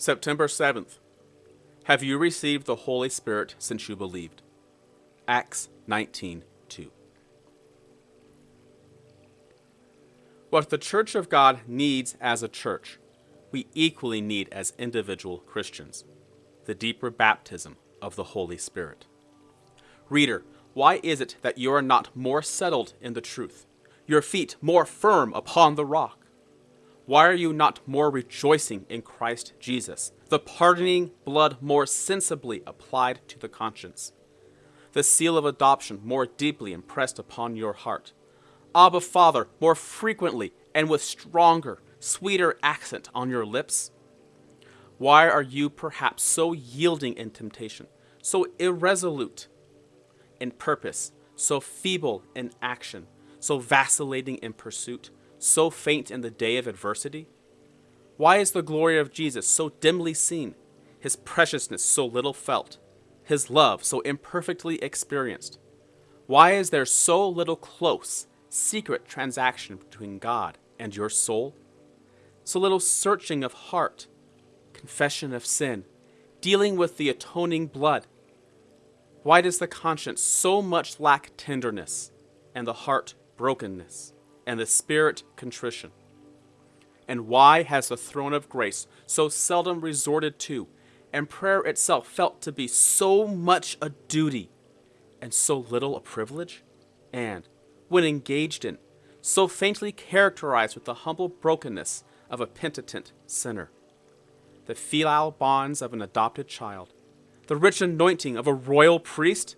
September 7th. Have you received the Holy Spirit since you believed? Acts 19 2. What the Church of God needs as a church, we equally need as individual Christians the deeper baptism of the Holy Spirit. Reader, why is it that you are not more settled in the truth, your feet more firm upon the rock? Why are you not more rejoicing in Christ Jesus, the pardoning blood more sensibly applied to the conscience, the seal of adoption more deeply impressed upon your heart, Abba Father more frequently and with stronger, sweeter accent on your lips? Why are you perhaps so yielding in temptation, so irresolute in purpose, so feeble in action, so vacillating in pursuit? So faint in the day of adversity? Why is the glory of Jesus so dimly seen, his preciousness so little felt, his love so imperfectly experienced? Why is there so little close, secret transaction between God and your soul? So little searching of heart, confession of sin, dealing with the atoning blood? Why does the conscience so much lack tenderness and the heart brokenness? And the spirit contrition? And why has the throne of grace so seldom resorted to, and prayer itself felt to be so much a duty and so little a privilege? And, when engaged in, so faintly characterized with the humble brokenness of a penitent sinner? The filial bonds of an adopted child, the rich anointing of a royal priest?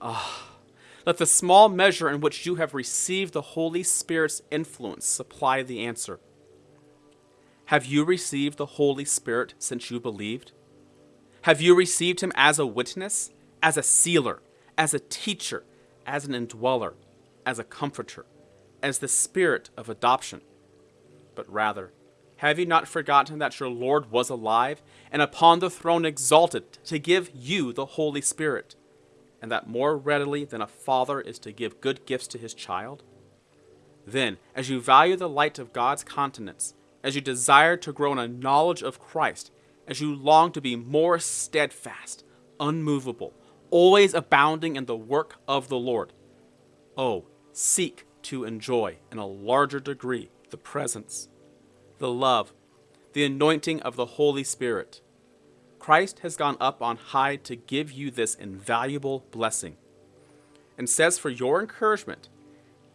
Ah! Let the small measure in which you have received the Holy Spirit's influence supply the answer. Have you received the Holy Spirit since you believed? Have you received him as a witness, as a sealer, as a teacher, as an indweller, as a comforter, as the Spirit of adoption? But rather, have you not forgotten that your Lord was alive and upon the throne exalted to give you the Holy Spirit? And that more readily than a father is to give good gifts to his child? Then, as you value the light of God's countenance, as you desire to grow in a knowledge of Christ, as you long to be more steadfast, unmovable, always abounding in the work of the Lord, oh, seek to enjoy in a larger degree the presence, the love, the anointing of the Holy Spirit Christ has gone up on high to give you this invaluable blessing, and says for your encouragement,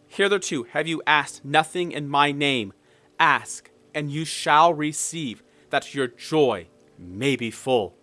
Hitherto have you asked nothing in my name. Ask, and you shall receive, that your joy may be full.